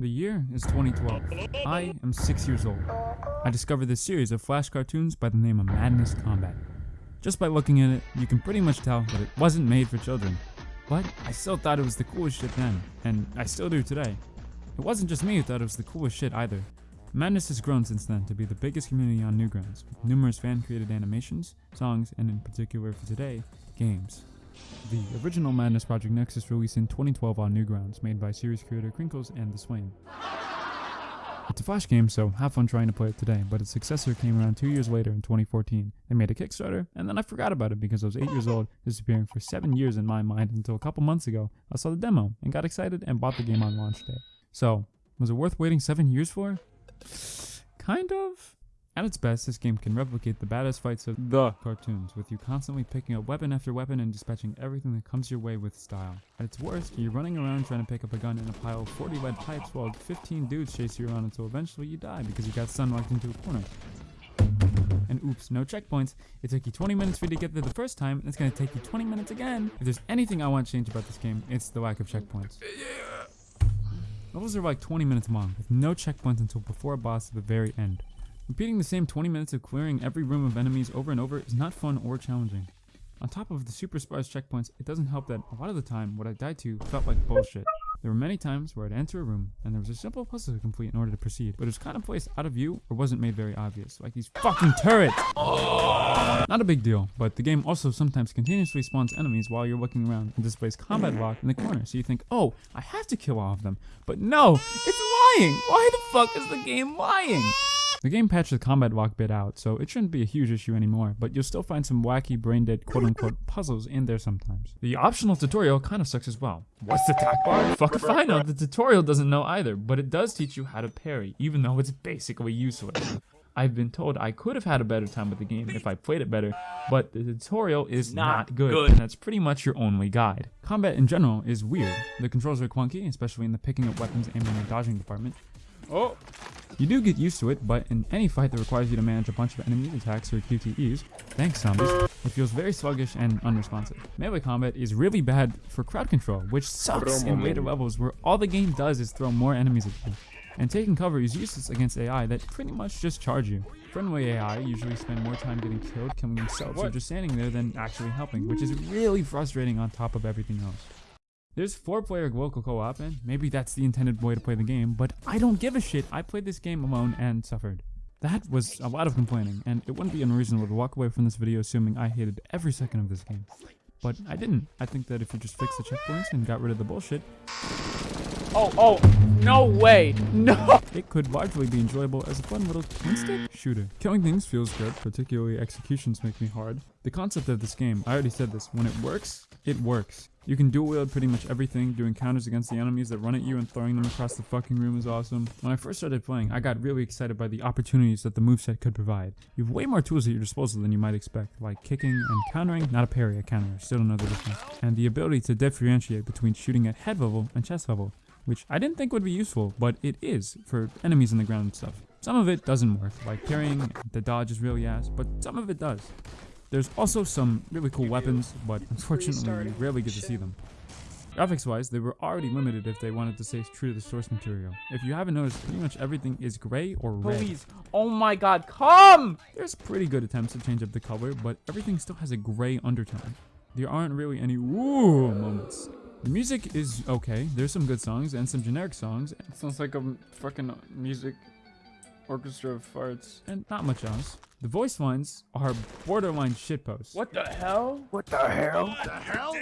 The year is 2012. I am six years old. I discovered this series of flash cartoons by the name of Madness Combat. Just by looking at it, you can pretty much tell that it wasn't made for children. But I still thought it was the coolest shit then, and I still do today. It wasn't just me who thought it was the coolest shit either. Madness has grown since then to be the biggest community on Newgrounds, with numerous fan-created animations, songs, and in particular for today, games. The original Madness Project Nexus released in 2012 on Newgrounds, made by series creator Krinkels and The Swain. It's a Flash game, so have fun trying to play it today, but its successor came around two years later in 2014. They made a Kickstarter, and then I forgot about it because I was 8 years old, disappearing for 7 years in my mind until a couple months ago, I saw the demo, and got excited and bought the game on launch day. So, was it worth waiting 7 years for? Kind of. At its best, this game can replicate the badass fights of the cartoons, with you constantly picking up weapon after weapon and dispatching everything that comes your way with style. At its worst, you're running around trying to pick up a gun in a pile of 40 lead pipes while 15 dudes chase you around until eventually you die because you got stun locked into a corner. And oops, no checkpoints. It took you 20 minutes for you to get there the first time, and it's gonna take you 20 minutes again. If there's anything I want to change about this game, it's the lack of checkpoints. Levels are like 20 minutes long, with no checkpoints until before a boss at the very end. Repeating the same 20 minutes of clearing every room of enemies over and over is not fun or challenging. On top of the super sparse checkpoints, it doesn't help that a lot of the time what I died to felt like bullshit. There were many times where I'd enter a room and there was a simple puzzle to complete in order to proceed, but it was kind of placed out of view or wasn't made very obvious, like these fucking turrets! Not a big deal, but the game also sometimes continuously spawns enemies while you're looking around and displays combat lock in the corner, so you think, oh, I have to kill all of them. But no, it's lying! Why the fuck is the game lying? The game patched the combat walk bit out, so it shouldn't be a huge issue anymore, but you'll still find some wacky brain-dead quote-unquote puzzles in there sometimes. The optional tutorial kind of sucks as well. What's the attack bar? Fuck if I know, the tutorial doesn't know either, but it does teach you how to parry, even though it's basically useless. I've been told I could have had a better time with the game if I played it better, but the tutorial is not, Not good, good. and that's pretty much your only guide. Combat in general is weird. The controls are clunky, especially in the picking up weapons, aiming, and dodging department. Oh! You do get used to it, but in any fight that requires you to manage a bunch of enemy attacks or QTEs, thanks zombies, it feels very sluggish and unresponsive. Melee combat is really bad for crowd control, which sucks in later levels where all the game does is throw more enemies at you. And taking cover is useless against AI that pretty much just charge you. Friendly AI usually spend more time getting killed, killing themselves, or just standing there than actually helping, which is really frustrating on top of everything else. There's four player local co-op and maybe that's the intended way to play the game, but I don't give a shit. I played this game alone and suffered. That was a lot of complaining, and it wouldn't be unreasonable to walk away from this video assuming I hated every second of this game. But I didn't. I think that if you just fixed the checkpoints and got rid of the bullshit, Oh, oh, no way. No. it could largely be enjoyable as a fun little twin-stick shooter. Killing things feels good, particularly executions make me hard. The concept of this game, I already said this, when it works, it works. You can dual wield pretty much everything, doing counters against the enemies that run at you and throwing them across the fucking room is awesome. When I first started playing, I got really excited by the opportunities that the moveset could provide. You have way more tools at your disposal than you might expect, like kicking and countering, not a parry, a counter, still the difference. And the ability to differentiate between shooting at head level and chest level, which I didn't think would be useful, but it is for enemies in the ground and stuff. Some of it doesn't work, like parrying, the dodge is really ass, but some of it does. There's also some really cool weapons, but unfortunately you rarely get to see them. Graphics wise, they were already limited if they wanted to stay true to the source material. If you haven't noticed, pretty much everything is gray or red. Please. Oh my god, come. There's pretty good attempts to change up the color, but everything still has a gray undertone. There aren't really any woo moments. The music is okay. There's some good songs and some generic songs. It sounds like a fucking music orchestra of farts. And not much else. The voice lines are borderline shitposts. What the hell? What the hell? What the hell?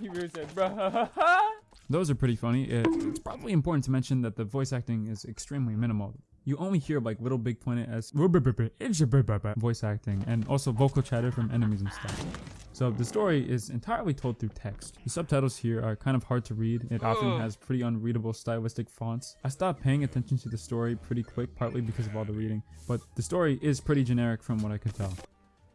He really said, bruh. Those are pretty funny. It- it's probably important to mention that the voice acting is extremely minimal. You only hear like Little Big Planet as voice acting and also vocal chatter from enemies and stuff. So the story is entirely told through text. The subtitles here are kind of hard to read. It often has pretty unreadable stylistic fonts. I stopped paying attention to the story pretty quick, partly because of all the reading, but the story is pretty generic from what I could tell.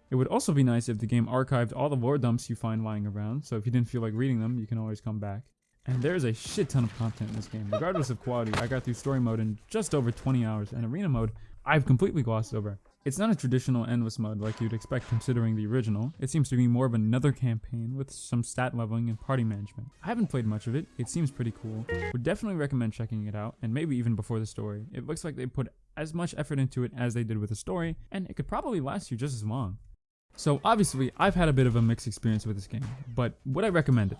It would also be nice if the game archived all the lore dumps you find lying around, so if you didn't feel like reading them, you can always come back. And there's a shit ton of content in this game. Regardless of quality, I got through story mode in just over 20 hours, and arena mode, I've completely glossed over. It's not a traditional endless mode like you'd expect considering the original. It seems to be more of another campaign with some stat leveling and party management. I haven't played much of it. It seems pretty cool. Would definitely recommend checking it out, and maybe even before the story. It looks like they put as much effort into it as they did with the story, and it could probably last you just as long. So obviously, I've had a bit of a mixed experience with this game, but would I recommend it?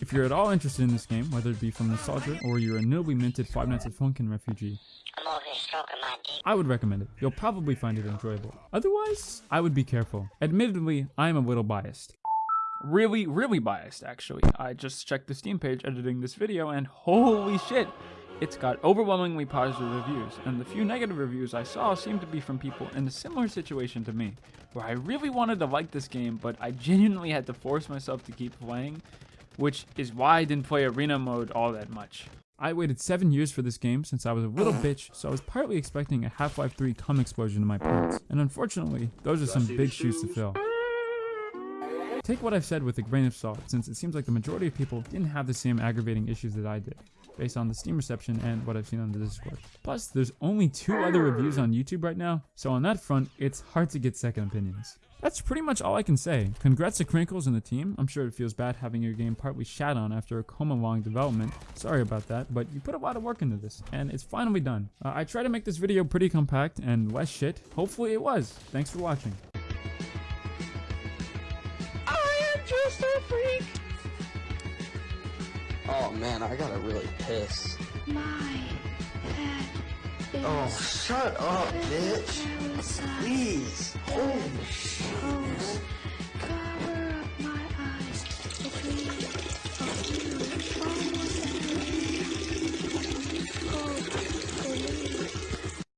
If you're at all interested in this game, whether it be from Nostalgia or you're a newly minted Five Nights at Funkin' refugee, I'm over here stroking my dick. I would recommend it. You'll probably find it enjoyable. Otherwise, I would be careful. Admittedly, I'm a little biased. Really, really biased, actually. I just checked the Steam page editing this video, and holy shit, it's got overwhelmingly positive reviews, and the few negative reviews I saw seemed to be from people in a similar situation to me, where I really wanted to like this game, but I genuinely had to force myself to keep playing, which is why I didn't play arena mode all that much. I waited 7 years for this game since I was a little bitch, so I was partly expecting a Half-Life 3 cum explosion in my pants. And unfortunately, those are some big shoes to fill. Take what I've said with a grain of salt, since it seems like the majority of people didn't have the same aggravating issues that I did, based on the Steam reception and what I've seen on the Discord. Plus, there's only two other reviews on YouTube right now, so on that front, it's hard to get second opinions. That's pretty much all I can say. Congrats to Krinkels and the team. I'm sure it feels bad having your game partly shat on after a coma-long development. Sorry about that, but you put a lot of work into this, and it's finally done. Uh, I tried to make this video pretty compact and less shit. Hopefully it was. Thanks for watching. I am just a freak! Oh man, I gotta really piss. My head is Oh, shut up, bitch. Please. Holy shit.